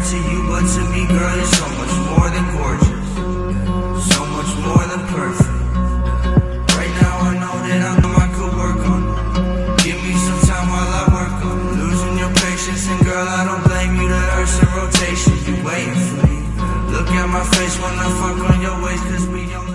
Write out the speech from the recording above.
to you, but to me, girl, you're so much more than gorgeous. So much more than perfect. Right now, I know that I know I could work on it. Give me some time while I work on it. Losing your patience, and girl, I don't blame you. The earth's in rotation, you waiting for me. Look at my face when I fuck on your waist, cause we young.